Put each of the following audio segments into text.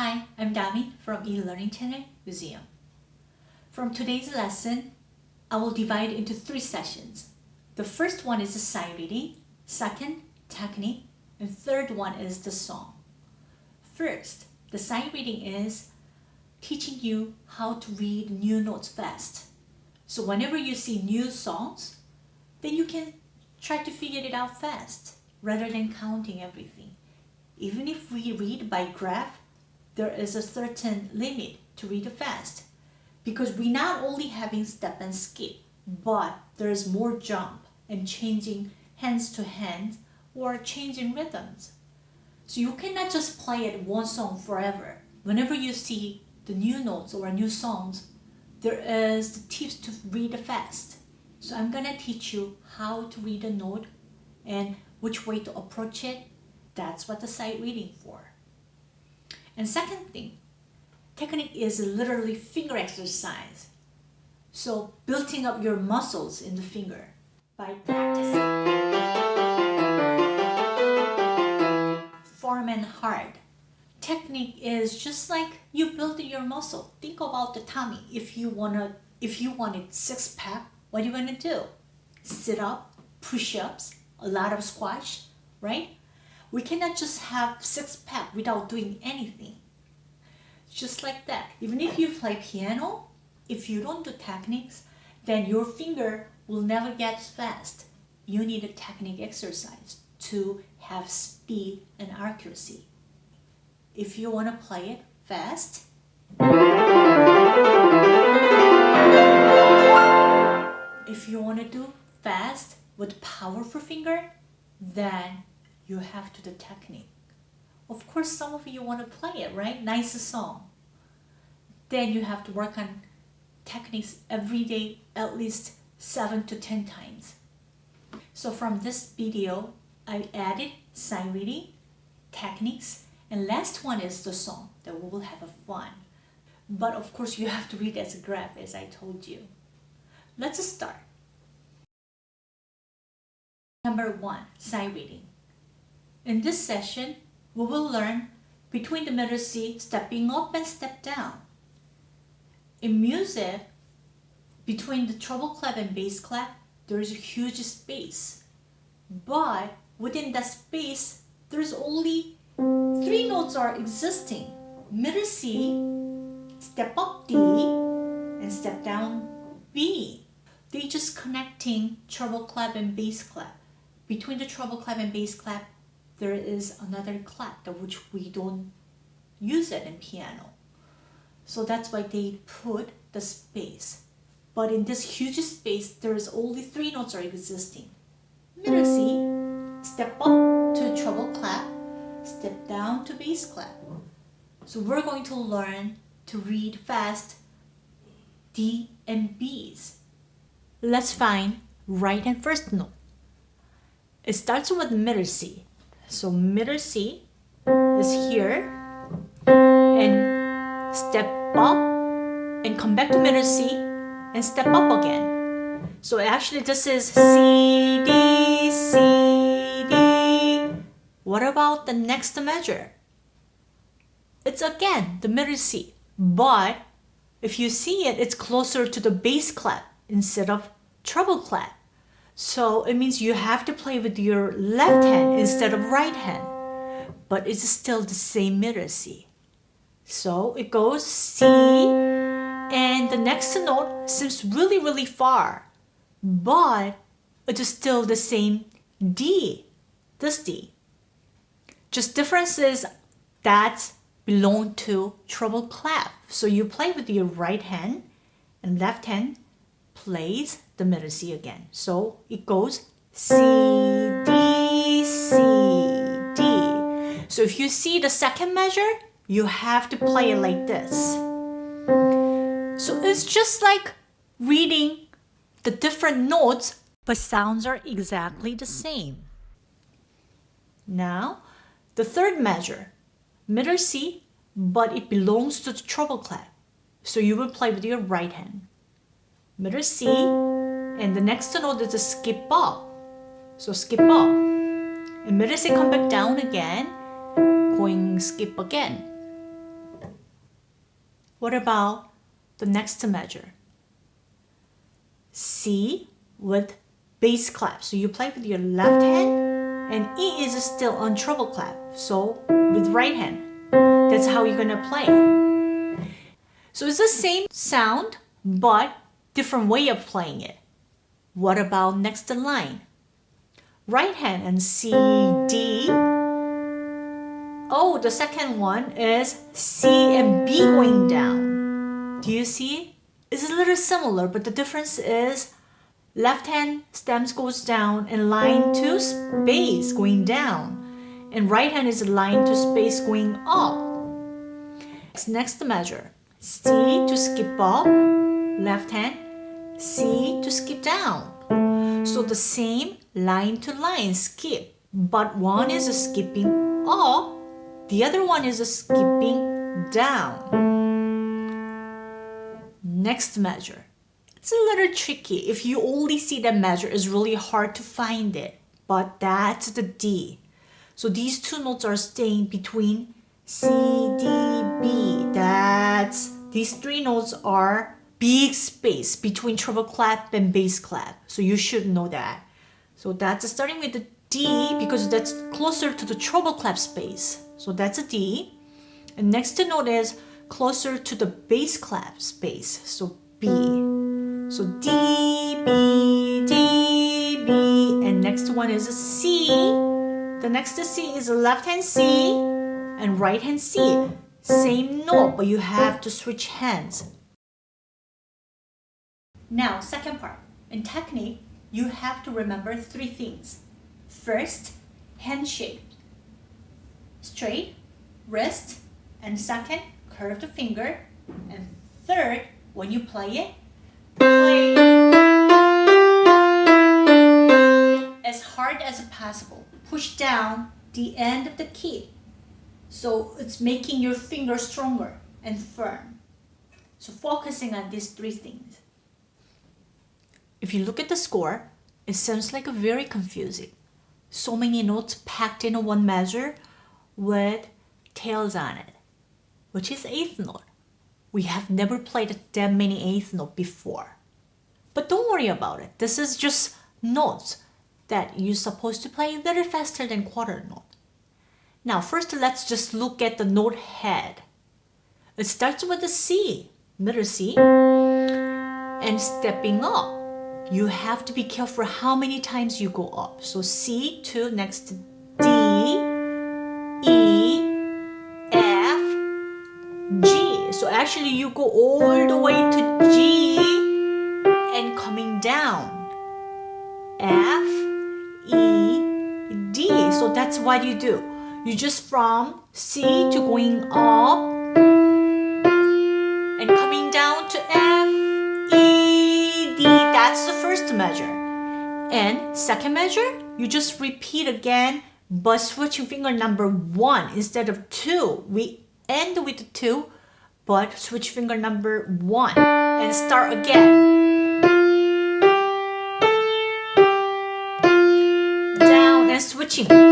Hi, I'm Dami from eLearning Channel Museum. From today's lesson, I will divide into three sessions. The first one is the sight reading, second, technique, and third one is the song. First, the sight reading is teaching you how to read new notes fast. So whenever you see new songs, then you can try to figure it out fast rather than counting everything. Even if we read by graph, there is a certain limit to read fast because we not only having step and skip, but there is more jump and changing hands to hand or changing rhythms. So you cannot just play it one song forever. Whenever you see the new notes or new songs, there is the tips to read fast. So I'm gonna teach you how to read a note and which way to approach it. That's what the sight reading for. And second thing, technique is literally finger exercise. So building up your muscles in the finger by practicing. Form and hard. Technique is just like you building your muscle. Think about the tummy. If you wanna, if you wanted six pack, what are you gonna do? Sit up, push ups, a lot of squash, right? We cannot just have six pack without doing anything. Just like that. Even if you play piano, if you don't do techniques, then your finger will never get fast. You need a technique exercise to have speed and accuracy. If you want to play it fast, if you want to do fast with powerful finger, then you have to the technique. Of course, some of you want to play it, right? Nice song. Then you have to work on techniques every day, at least 7 to 10 times. So from this video, I added sight reading, techniques, and last one is the song that we will have a fun. But of course, you have to read as a graph, as I told you. Let's start. Number one, sight reading. In this session, we will learn between the middle C, stepping up and step down. In music, between the treble clef and bass clef, there is a huge space. But within that space, there's only three notes are existing. Middle C, step up D, and step down B. They just connecting treble clef and bass clef. Between the treble clef and bass clef, there is another clef which we don't use it in piano. So that's why they put the space. But in this huge space, there is only three notes are existing. Middle C, step up to treble clef, step down to bass clef. So we're going to learn to read fast D and B's. Let's find right and first note. It starts with middle C. So middle C is here and step up and come back to middle C and step up again. So actually this is C, D, C, D. What about the next measure? It's again the middle C, but if you see it, it's closer to the bass clef instead of treble clef. So it means you have to play with your left hand instead of right hand. But it's still the same middle C. So it goes C and the next note seems really, really far. But it is still the same D, this D. Just differences that belong to treble clef. So you play with your right hand and left hand plays the middle C again. So it goes C, D, C, D. So if you see the second measure, you have to play it like this. So it's just like reading the different notes, but sounds are exactly the same. Now, the third measure, middle C, but it belongs to the treble clef. So you will play with your right hand. Middle C, and the next note is a skip up. So skip up. C come back down again, going skip again. What about the next measure? C with bass clef. So you play with your left hand and E is still on treble clef. So with right hand. That's how you're gonna play. So it's the same sound, but different way of playing it. What about next line? Right hand and C, D. Oh, the second one is C and B going down. Do you see? It's a little similar, but the difference is left hand stems goes down and line to space going down. And right hand is line to space going up. Next measure. C to skip up, left hand, C to skip down. So the same line to line skip, but one is a skipping up, the other one is skipping down. Next measure. It's a little tricky. If you only see the measure, it's really hard to find it, but that's the D. So these two notes are staying between C, D, B. That's these three notes are big space between treble clef and bass clef. So you should know that. So that's starting with the D because that's closer to the treble clef space. So that's a D. And next note is closer to the bass clef space. So B. So D, B, D, B. And next one is a C. The next C is a left hand C and right hand C. Same note, but you have to switch hands. Now, second part. In technique, you have to remember three things. First, hand shape. Straight, wrist, and second, curve the finger. And third, when you play it, play as hard as possible. Push down the end of the key so it's making your finger stronger and firm. So focusing on these three things. If you look at the score, it sounds like a very confusing. So many notes packed in one measure with tails on it, which is eighth note. We have never played that many eighth note before. But don't worry about it. This is just notes that you're supposed to play a little faster than quarter note. Now first let's just look at the note head. It starts with a C, middle C, and stepping up. You have to be careful how many times you go up. So C to next D, E, F, G. So actually you go all the way to G and coming down. F, E, D. So that's what you do you just from C to going up measure. And second measure, you just repeat again but switching finger number one instead of two. We end with two, but switch finger number one and start again. Down and switching.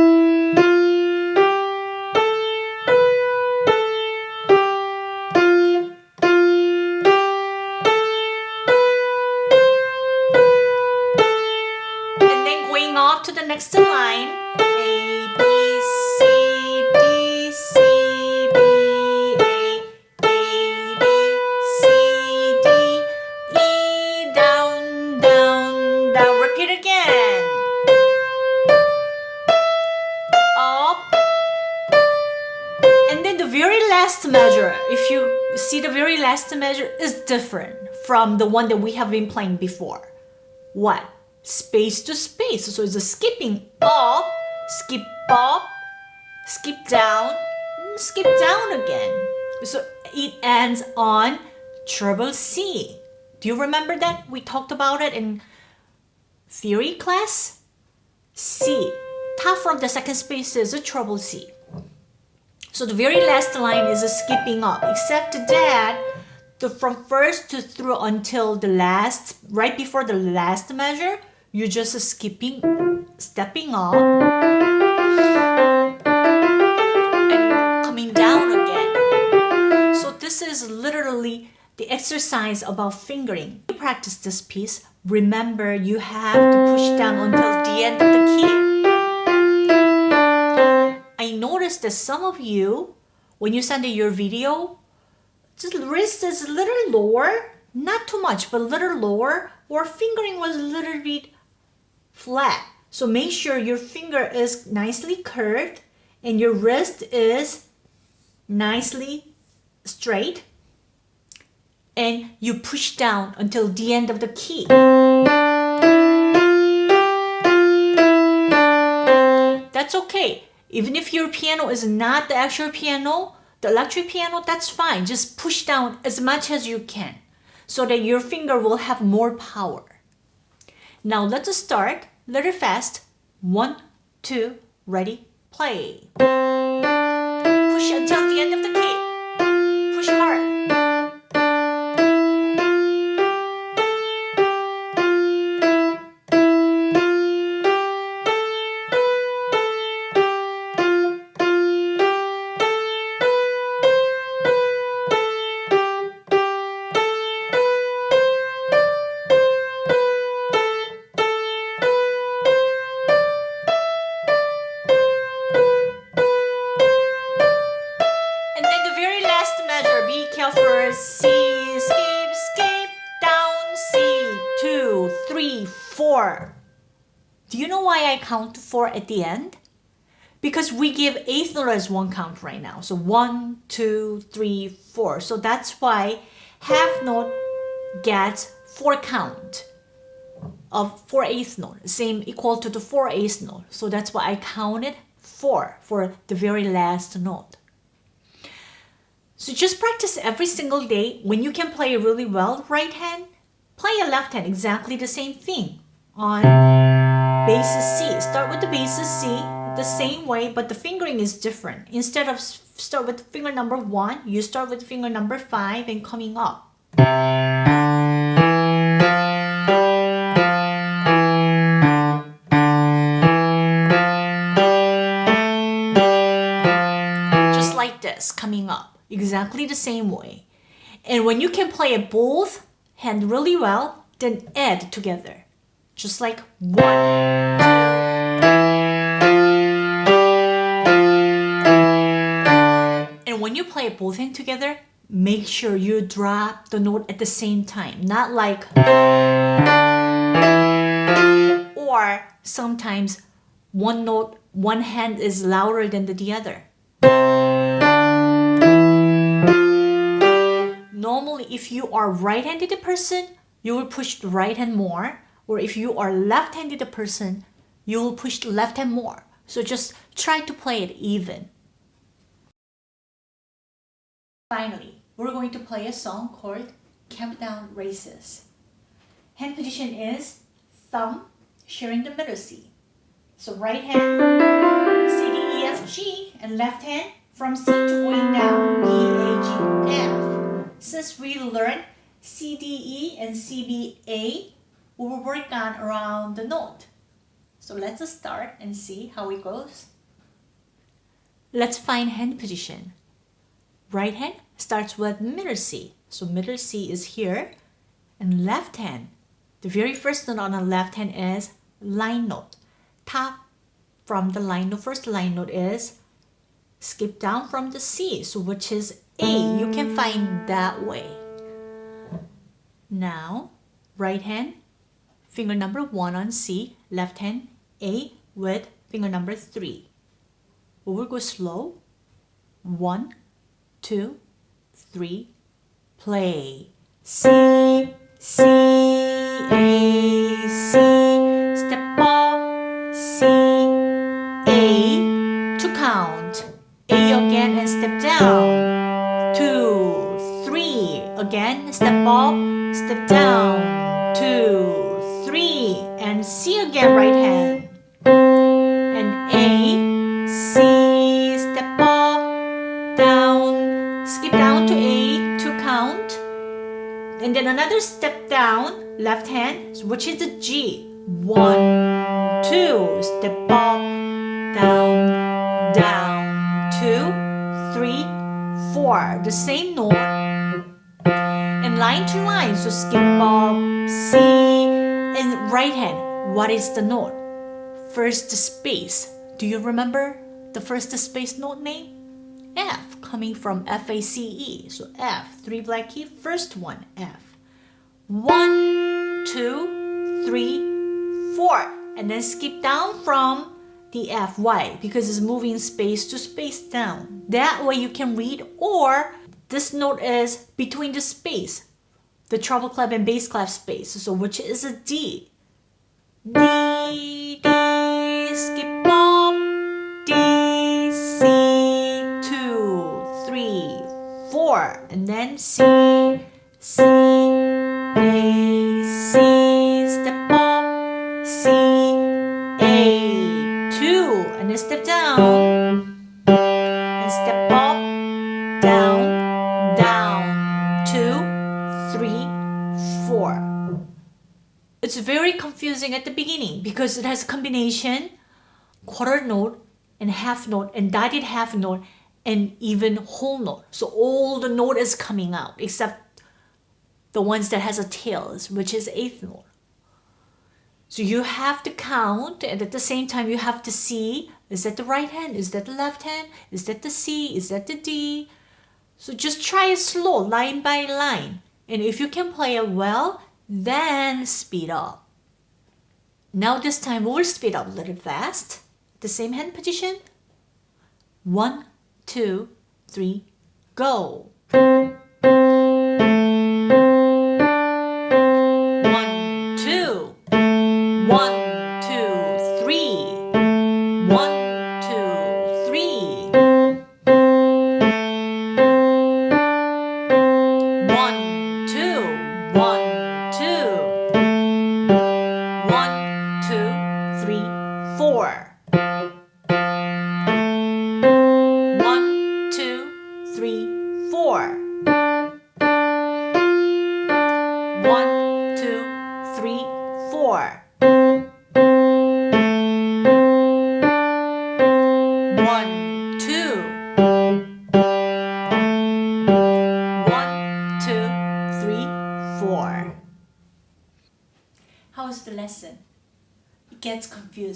Next line A, B, C, D, C, B, A, A, B, C, D, E, down, down, down. Repeat again. Up. And then the very last measure, if you see the very last measure is different from the one that we have been playing before. What? Space to space. So it's a skipping up, skip up, skip down, skip down again. So it ends on treble C. Do you remember that? We talked about it in theory class. C. Top from the second space is a treble C. So the very last line is a skipping up, except that the from first to through until the last, right before the last measure, you're just skipping, stepping up, and coming down again. So this is literally the exercise about fingering. You practice this piece, remember you have to push down until the end of the key. I noticed that some of you, when you send your video, just wrist is a little lower, not too much, but a little lower, or fingering was a little bit flat. So make sure your finger is nicely curved and your wrist is nicely straight and you push down until the end of the key. That's okay. Even if your piano is not the actual piano, the electric piano, that's fine. Just push down as much as you can so that your finger will have more power. Now let's start a little fast. One, two, ready, play. Push until the end of the key. Push hard. Count four at the end? Because we give eighth note as one count right now. So one, two, three, four. So that's why half note gets four count of four eighth note, same equal to the four eighth note. So that's why I counted four for the very last note. So just practice every single day. When you can play really well right hand, play a left hand exactly the same thing on basis C. Start with the basis C the same way, but the fingering is different. Instead of start with finger number one, you start with finger number five and coming up. Just like this, coming up exactly the same way. And when you can play both hand really well, then add together. Just like one. And when you play both hand together, make sure you drop the note at the same time. Not like or sometimes one note, one hand is louder than the other. normally if you are right-handed person, you will push the right hand more. Or if you are left-handed person, you will push left hand more. So just try to play it even. Finally, we're going to play a song called Countdown Races. Hand position is thumb sharing the middle C. So right hand C, D, E, F, G and left hand from C to going down B, A, G, F. Since we learned CDE and CBA, we will work on around the note. So let's start and see how it goes. Let's find hand position. Right hand starts with middle C. So middle C is here. And left hand, the very first note on the left hand is line note. Top from the line note, first line note is skip down from the C, so which is A. You can find that way. Now, right hand, finger number 1 on C, left hand A with finger number 3. We will go slow. One, two, three, play. C, C, A, C. Step up, C, A. To count. A again and step down. 2, 3. again, step up, step down, down, left hand, which is the G. One, two, step up, down, down, two, three, four. The same note And line to line. So skip up, C, and right hand. What is the note? First space. Do you remember the first space note name? F, coming from F-A-C-E. So F, three black key, first one, F. One, two, three, four. And then skip down from the F. Why? Because it's moving space to space down. That way you can read or this note is between the space, the treble clef and bass clef space. So which is a D. D, D, skip up, D, C, two, three, four, and then C, C, It's very confusing at the beginning because it has a combination, quarter note, and half note, and dotted half note, and even whole note. So all the note is coming out except the ones that has a tail, which is eighth note. So you have to count and at the same time you have to see, is that the right hand? Is that the left hand? Is that the C? Is that the D? So just try it slow, line by line. And if you can play it well, then speed up. Now this time we'll speed up a little fast. The same hand position. One, two, three, go.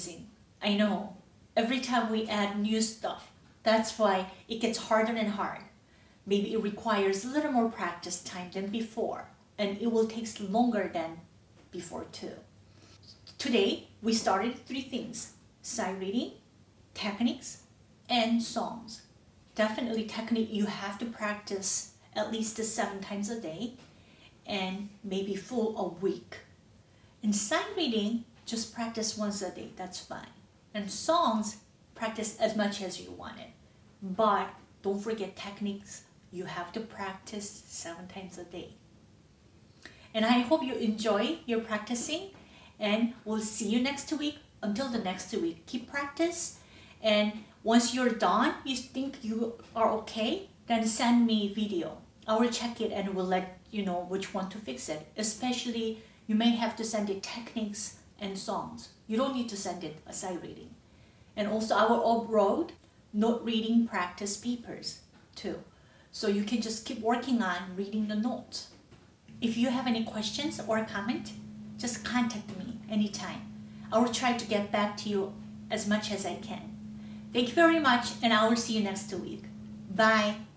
Confusing. I know. Every time we add new stuff, that's why it gets harder and hard. Maybe it requires a little more practice time than before, and it will take longer than before too. Today, we started three things, sight reading, techniques, and songs. Definitely technique you have to practice at least seven times a day and maybe full a week. In sight reading, just practice once a day, that's fine. And songs, practice as much as you want it. But don't forget techniques, you have to practice seven times a day. And I hope you enjoy your practicing and we'll see you next week. Until the next week, keep practice. And once you're done, you think you are okay, then send me video. I will check it and will let you know which one to fix it, especially you may have to send it techniques and songs. You don't need to send it a sight reading. And also our upload note reading practice papers too. So you can just keep working on reading the notes. If you have any questions or comment, just contact me anytime. I will try to get back to you as much as I can. Thank you very much and I will see you next week. Bye.